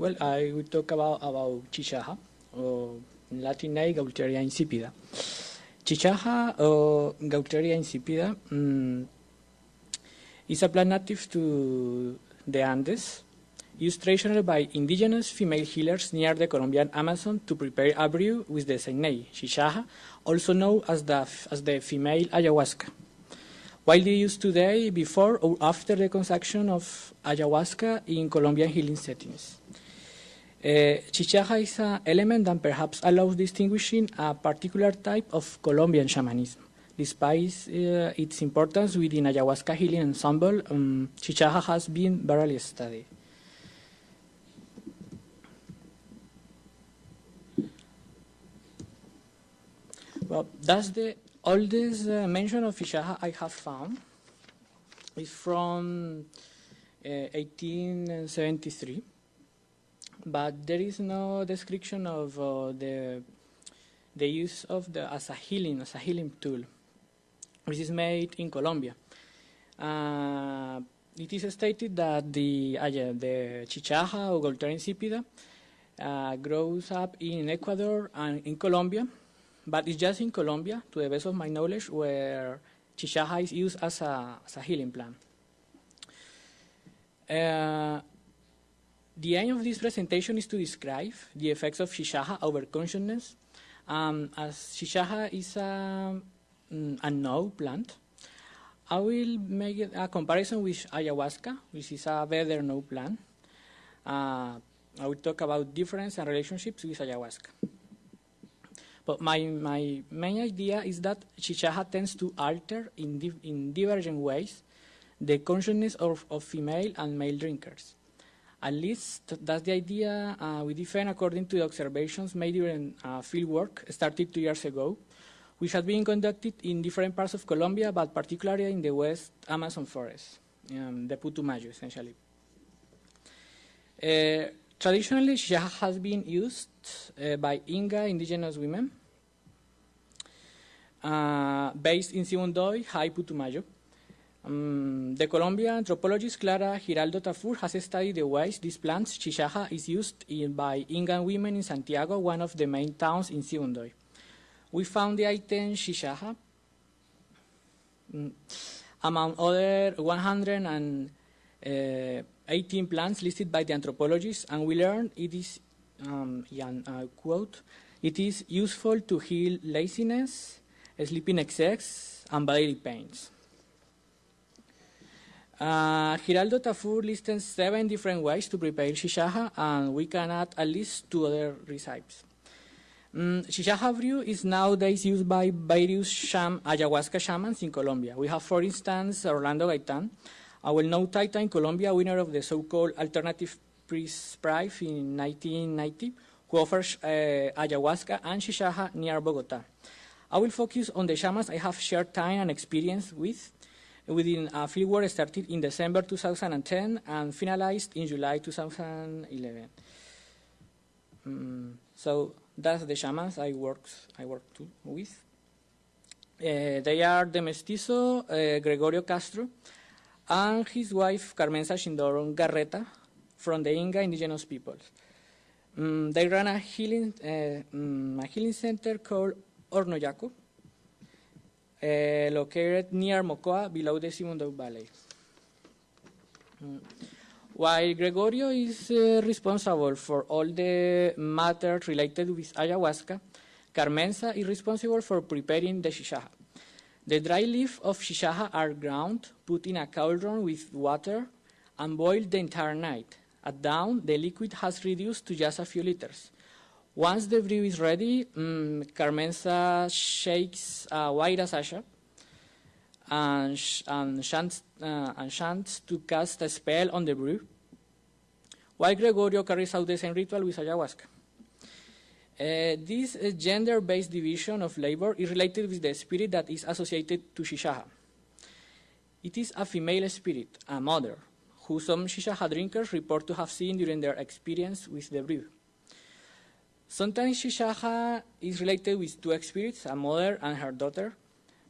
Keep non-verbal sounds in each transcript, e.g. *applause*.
well, I will talk about, about chichaja, or in Latin name, Gaultheria insipida. Chichaja, or Gaultheria insipida, um, is a plant native to the Andes, used traditionally by indigenous female healers near the Colombian Amazon to prepare a brew with the same name, chichaja, also known as the, as the female ayahuasca. Widely used today before or after the consumption of ayahuasca in Colombian healing settings. Uh, chichaja is an element that perhaps allows distinguishing a particular type of Colombian shamanism. Despite uh, its importance within ayahuasca healing ensemble, um, chichaja has been barely studied. Well, that's the oldest uh, mention of chichaja I have found. It's from uh, 1873, but there is no description of uh, the the use of the as a healing as a healing tool, which is made in Colombia. Uh, it is stated that the uh, yeah, the chichaja or Gaultheria insipida uh, grows up in Ecuador and in Colombia, but it's just in Colombia, to the best of my knowledge, where chichaja is used as a, as a healing plant. The aim of this presentation is to describe the effects of chichaja over consciousness. Um, as chichaja is a, mm, a no plant, I will make a comparison with ayahuasca, which is a better no plant. Uh, I will talk about difference and relationships with ayahuasca. But my, my main idea is that chichaja tends to alter in, di in divergent ways the consciousness of, of female and male drinkers. At least that's the idea uh, we defend according to the observations made during uh, field work started two years ago, which had been conducted in different parts of Colombia, but particularly in the West Amazon forest, um, the Putumayo essentially. Uh, traditionally, chichaja has been used uh, by Inga indigenous women uh, based in Sibundoy, High Putumayo. Um, the Colombian anthropologist Clara Giraldo Tafur has studied the ways this plant, chichaja, is used in, by Incan women in Santiago, one of the main towns in Sibundoy. We found the item chichaja mm, among other 118 plants listed by the anthropologists, and we learned it is, um, uh, quote, it is useful to heal laziness, sleeping excess, and bodily pains. Uh, Giraldo Tafur lists seven different ways to prepare chichaja, and we can add at least two other recipes. Um, chichaja brew is nowadays used by various sham, ayahuasca shamans in Colombia. We have, for instance, Orlando Gaitan, a well-known Titan in Colombia, winner of the so-called Alternative Prize Prize in 1990, who offers uh, ayahuasca and chichaja near Bogota. I will focus on the shamans I have shared time and experience with within a fieldwork started in December 2010 and finalized in July 2011. Um, so that's the shamans I worked I worked with. Uh, they are the mestizo uh, Gregorio Castro and his wife Carmenza Shindoron Garreta from the Inga indigenous peoples. Um, they run a healing, uh, um, a healing center called Hornoyaco, uh, located near Mocoa, below the Sibundoy Valley. Mm. While Gregorio is uh, responsible for all the matter related with ayahuasca, Carmenza is responsible for preparing the chichaja. The dry leaves of chichaja are ground, put in a cauldron with water, and boiled the entire night. At dawn, the liquid has reduced to just a few liters. Once the brew is ready, um, Carmenza shakes a white asasha and, sh and, chants, uh, and to cast a spell on the brew, while Gregorio carries out the same ritual with ayahuasca. Uh, this uh, gender-based division of labor is related with the spirit that is associated to chichaja. It is a female spirit, a mother, who some chichaja drinkers report to have seen during their experience with the brew. Sometimes chichaja is related with two spirits, a mother and her daughter,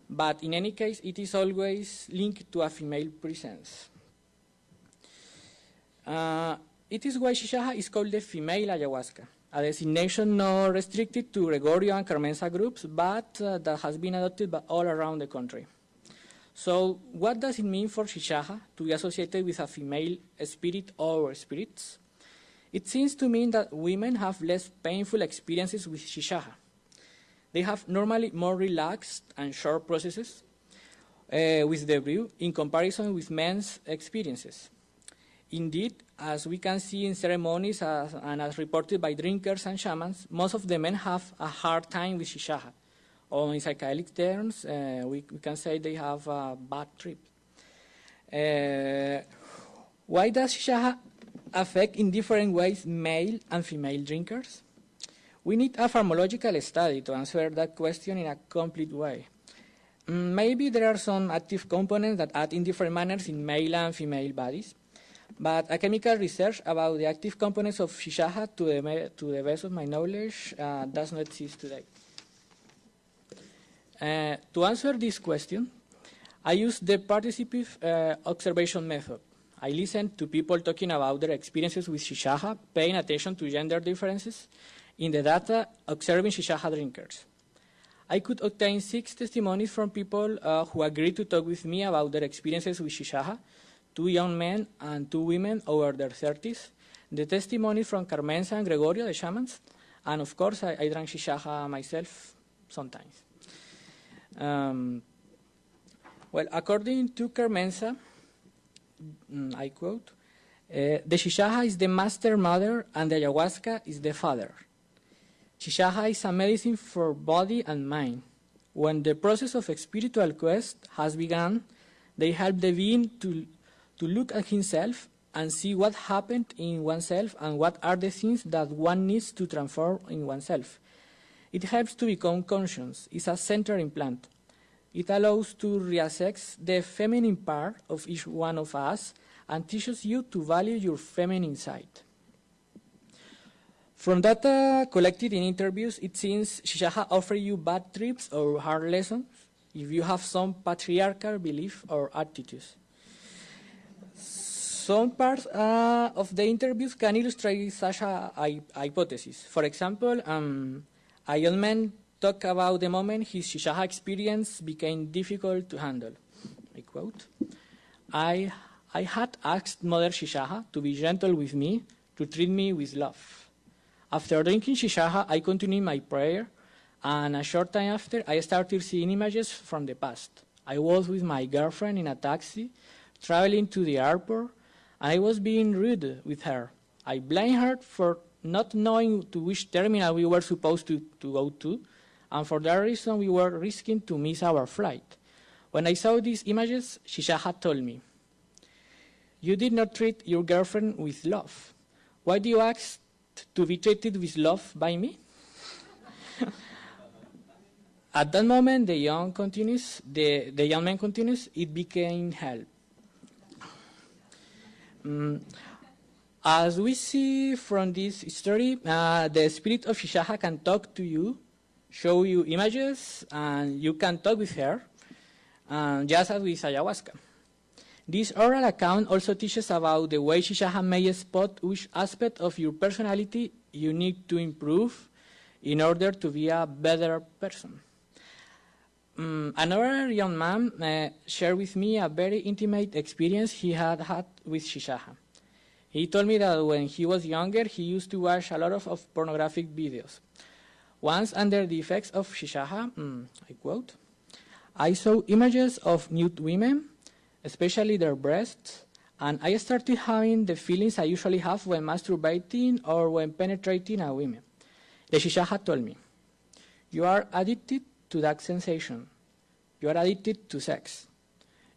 but in any case, it is always linked to a female presence. Uh, it is why Shishaja is called the female ayahuasca, a designation not restricted to Gregorio and Carmenza groups, but uh, that has been adopted by all around the country. So what does it mean for Shishaja to be associated with a female spirit or spirits? It seems to mean that women have less painful experiences with Shishaja. They have normally more relaxed and short processes uh, with the brew in comparison with men's experiences. Indeed, as we can see in ceremonies as, and as reported by drinkers and shamans, most of the men have a hard time with Shishaja. Or in psychedelic terms, uh, we, we, can say they have a bad trip. Uh, why does Shishaja affect in different ways male and female drinkers? We need a pharmacological study to answer that question in a complete way. Mm, maybe there are some active components that act in different manners in male and female bodies, but a chemical research about the active components of Shishaja, to the, to the best of my knowledge, uh, does not exist today. Uh, to answer this question, I use the participative uh, observation method. I listened to people talking about their experiences with Shishaja, paying attention to gender differences in the data, observing Shishaja drinkers. I could obtain six testimonies from people uh, who agreed to talk with me about their experiences with Shishaja, two young men and two women over their 30s, the testimonies from Carmenza and Gregorio, the shamans, and of course I, I drank Shishaja myself sometimes. Um, well, according to Carmenza, I quote, uh, the Shishaja is the master mother and the ayahuasca is the father. Shishaja is a medicine for body and mind. When the process of spiritual quest has begun, they help the being to, to look at himself and see what happened in oneself and what are the things that one needs to transform in oneself. It helps to become conscious. It's a center implant. It allows to reassess the feminine part of each one of us and teaches you to value your feminine side. From data collected in interviews, it seems Shishaja offers you bad trips or hard lessons if you have some patriarchal belief or attitudes. Some parts uh, of the interviews can illustrate such a, a hypothesis. For example, um, young man talked about the moment his Shishaja experience became difficult to handle. I quote, I, I had asked Mother Shishaja to be gentle with me, to treat me with love. After drinking Shishaja, I continued my prayer, and a short time after, I started seeing images from the past. I was with my girlfriend in a taxi, traveling to the airport, I was being rude with her. I blamed her for not knowing to which terminal we were supposed to, to go to, and for that reason we were risking to miss our flight. When I saw these images, Shishaja told me, You did not treat your girlfriend with love. Why do you ask to be treated with love by me? *laughs* At that moment, the young continues, the, the young man continues, it became hell. Um, as we see from this story, uh, the spirit of Shishaja can talk to you, show you images, and you can talk with her, um, just as with ayahuasca. This oral account also teaches about the way Shishaja may spot which aspect of your personality you need to improve in order to be a better person. Um, another young man uh, shared with me a very intimate experience he had had with Shishaja. He told me that when he was younger, he used to watch a lot of, of pornographic videos. Once, under the effects of Shishaja, mm, I quote, I saw images of nude women, especially their breasts, and I started having the feelings I usually have when masturbating or when penetrating a woman. The Shishaja told me, you are addicted to that sensation. You are addicted to sex.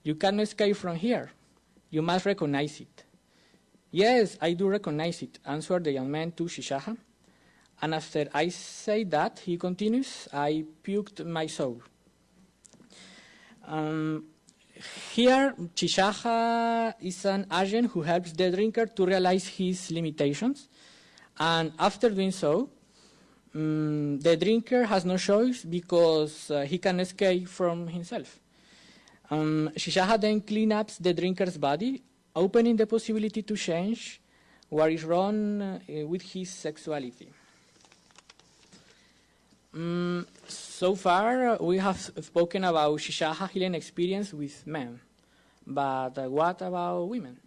You cannot escape from here. You must recognize it. Yes, I do recognize it, answered the young man to Shishaja. And after I say that, he continues, I puked my soul. Um, here, Shishaja is an agent who helps the drinker to realize his limitations. And after doing so, um, the drinker has no choice because uh, he can escape from himself. Um, Shishaja then cleans up the drinker's body opening the possibility to change what is wrong uh, with his sexuality. Mm, so far, we have spoken about Shishaha healing experience with men, but uh, what about women?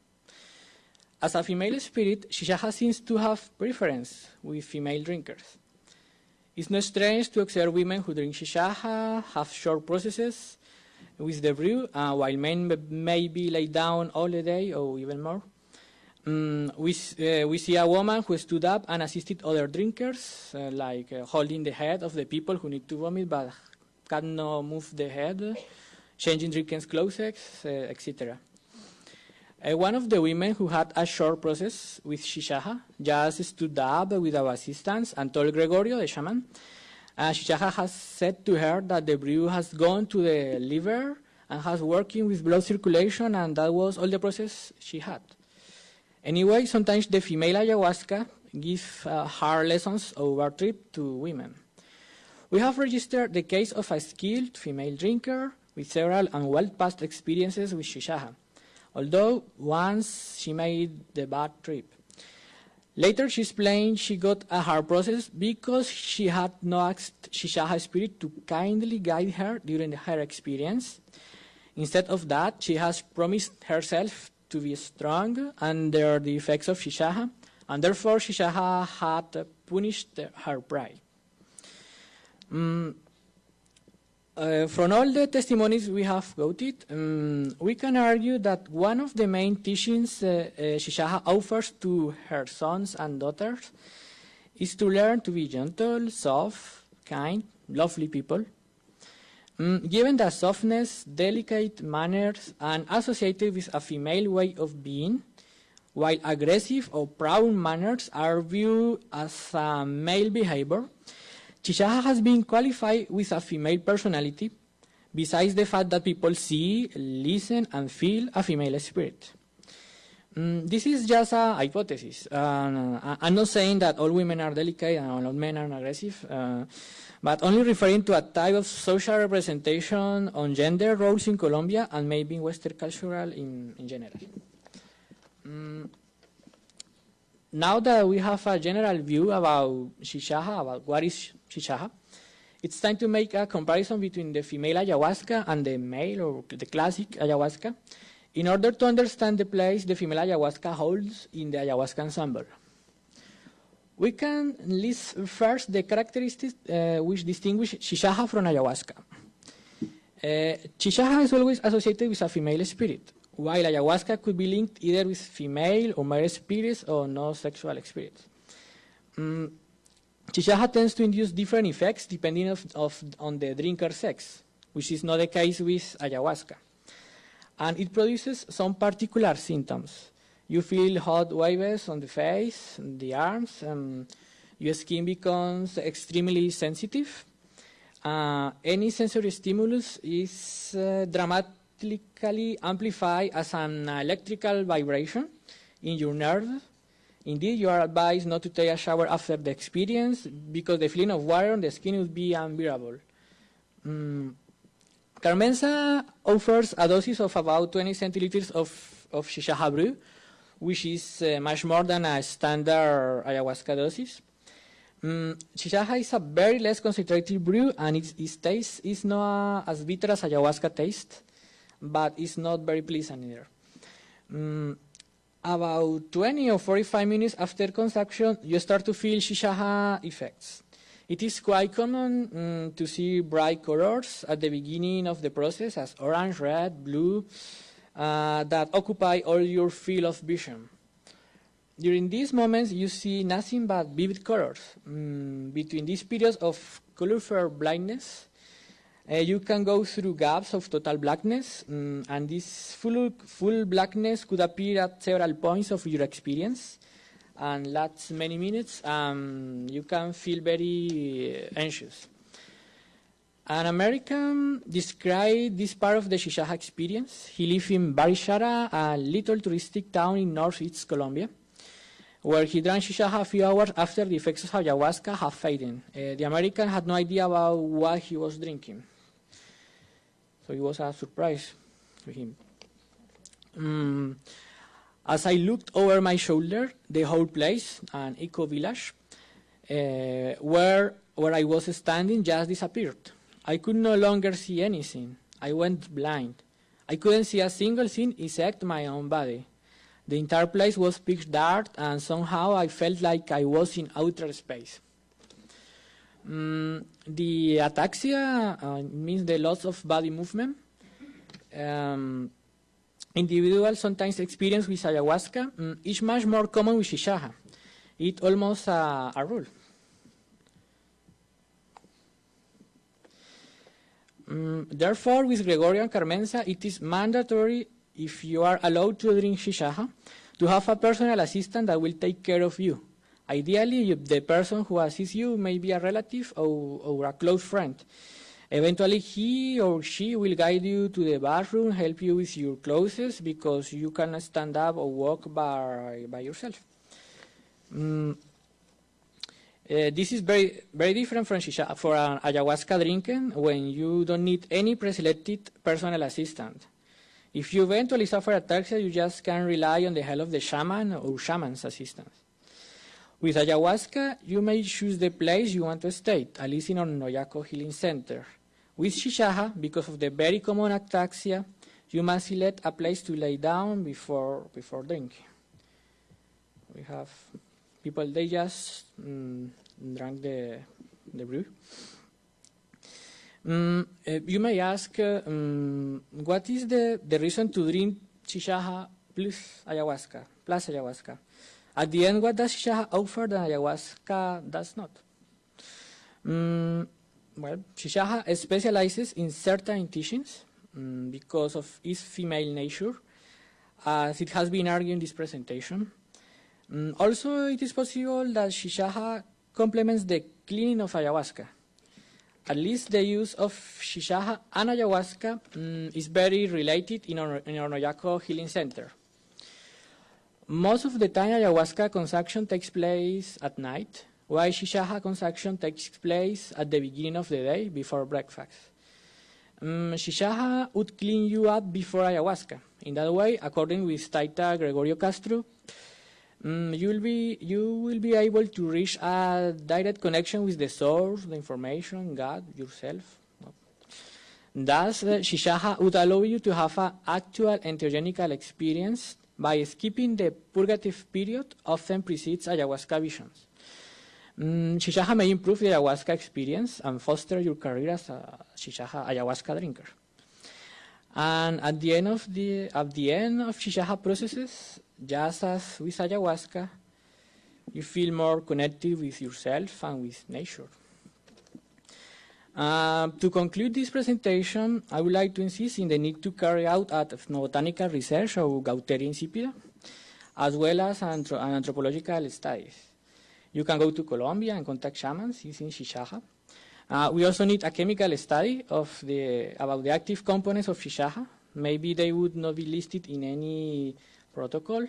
As a female spirit, Shishaha seems to have preference with female drinkers. It's not strange to observe women who drink Shishaha, have short processes with the brew, uh, while men may be laid down all the day or even more. Um, we, uh, we see a woman who stood up and assisted other drinkers, uh, like uh, holding the head of the people who need to vomit but cannot move the head, changing drinkers' clothes, etc. One of the women who had a short process with Shishaha just stood up with our assistants and told Gregorio, the shaman, Shishaha has said to her that the brew has gone to the liver and has working with blood circulation and that was all the process she had. Anyway, sometimes the female ayahuasca gives uh, hard lessons over trip to women. We have registered the case of a skilled female drinker with several and well-past experiences with shishaha, although once she made the bad trip. Later, she explained she got a hard process because she had no asked Shishaha spirit to kindly guide her during her experience. Instead of that, she has promised herself to be strong under the effects of Shishaha, and therefore Shishaha had punished her pride. Mm, uh, from all the testimonies we have quoted, um, we can argue that one of the main teachings uh, uh, Shishaha offers to her sons and daughters is to learn to be gentle, soft, kind, lovely people, Mm, given that softness, delicate manners, and associated with a female way of being, while aggressive or proud manners are viewed as a male behavior, Shishaha has been qualified with a female personality, besides the fact that people see, listen, and feel a female spirit. Mm, this is just a hypothesis. Uh, I'm not saying that all women are delicate and all men are aggressive. Uh, but only referring to a type of social representation on gender roles in Colombia and maybe in Western cultural in, in general. Mm. Now that we have a general view about Shishaha, about what is Shishaha, it's time to make a comparison between the female ayahuasca and the male or the classic ayahuasca in order to understand the place the female ayahuasca holds in the ayahuasca ensemble. We can list first the characteristics uh, which distinguish Shishaha from Ayahuasca. Uh, is always associated with a female spirit, while Ayahuasca could be linked either with female or male spirits or no sexual spirits. Um, Shishaha tends to induce different effects depending of, of, on the drinker's sex, which is not the case with Ayahuasca. And it produces some particular symptoms. You feel hot waves on the face, the arms, um, your skin becomes extremely sensitive. Uh, any sensory stimulus is uh, dramatically amplified as an electrical vibration in your nerve. Indeed, you are advised not to take a shower after the experience because the feeling of water on the skin would be unbearable. Mm. Carmenza offers a dosage of about 20 centiliters of, of shisha brew which is uh, much more than a standard ayahuasca dosage. Um, Shishaha is a very less concentrated brew and its, its taste is not as bitter as ayahuasca taste, but it's not very pleasant either. Um, about 20 or 45 minutes after consumption, you start to feel Shishaha effects. It is quite common um, to see bright colors at the beginning of the process as orange, red, blue, uh, that occupy all your field of vision. During these moments, you see nothing but vivid colors. Mm, between these periods of colorful blindness, uh, you can go through gaps of total blackness, mm, and this full, full blackness could appear at several points of your experience and lasts many minutes. Um, you can feel very anxious. An American described this part of the Shishaha experience. He lived in Barichara, a little touristic town in northeast Colombia, where he drank Shishaha a few hours after the effects of ayahuasca had faded. Uh, the American had no idea about what he was drinking. So it was a surprise to him. Um, As I looked over my shoulder, the whole place, an eco village, uh, where, where I was standing just disappeared. I could no longer see anything. I went blind. I couldn't see a single thing except my own body. The entire place was pitch dark, and somehow I felt like I was in outer space. Mm, the ataxia uh, means the loss of body movement. Um, individuals sometimes experience with ayahuasca mm, is much more common with shishaha. It's almost a, a rule. Mm, therefore, with Gregorio Carmenza, it is mandatory if you are allowed to drink shishaha to have a personal assistant that will take care of you. Ideally, the person who assists you may be a relative or, or a close friend. Eventually, he or she will guide you to the bathroom, help you with your clothes because you cannot stand up or walk by, by yourself. Mm, uh, this is very, very different from shisha, for an ayahuasca drinking when you don't need any pre-selected personal assistant. If you eventually suffer ataxia, you just can rely on the help of the shaman or shaman's assistance. With ayahuasca, you may choose the place you want to stay, at least in Noyaco Healing Center. With shishaha, because of the very common ataxia, you must select a place to lay down before, before drinking. We have people, they just mm, drank the, the brew. Mm, uh, you may ask, uh, um, what is the, the reason to drink shishaha plus ayahuasca, plus ayahuasca? At the end, what does shishaha offer that ayahuasca does not? Mm, well, shishaha specializes in certain teachings because of its female nature, as it has been argued in this presentation. Mm, also, it is possible that shishaha complements the cleaning of ayahuasca. At least the use of shishaha and ayahuasca mm, is very related in our, in Healing Center. Most of the time, ayahuasca consumption takes place at night, while shishaha consumption takes place at the beginning of the day before breakfast. Um, shishaha would clean you up before ayahuasca. In that way, according with Taita Gregorio Castro, um, you will be you will be able to reach a direct connection with the source, the information, God, yourself. Thus, uh, shishaha would allow you to have an actual entheogenical experience by skipping the purgative period often precedes ayahuasca visions. Mm, shishaha may improve the ayahuasca experience and foster your career as a shishaha ayahuasca drinker. And at the end of the at the end of shishaha processes, just as with ayahuasca, you feel more connected with yourself and with nature. Uh, to conclude this presentation, I would like to insist in the need to carry out ethnobotanical research or Gaultheria insipida, as well as anthro anthropological studies. You can go to Colombia and contact shamans using shishaha. Uh, we also need a chemical study of the, about the active components of shishaha. Maybe they would not be listed in any protocol.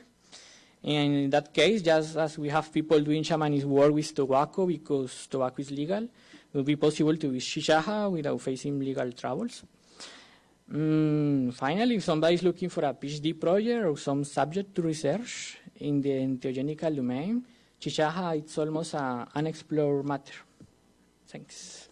And in that case, just as we have people doing shamanism work with tobacco because tobacco is legal, it will be possible to use shishaha without facing legal troubles. Mm, finally, if somebody is looking for a PhD project or some subject to research in the entheogenical domain, shishaha is almost an unexplored matter. Thanks.